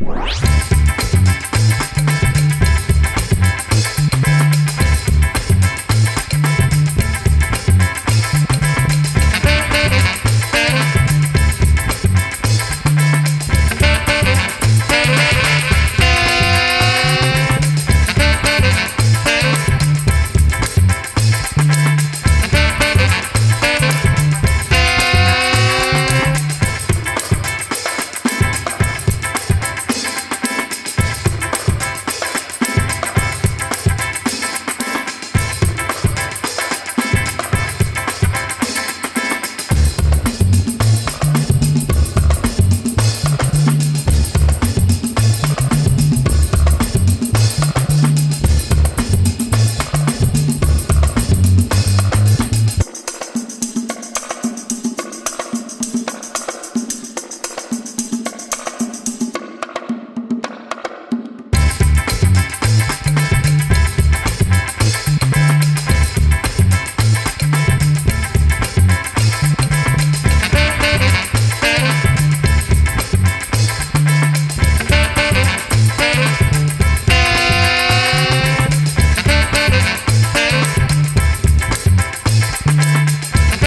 Música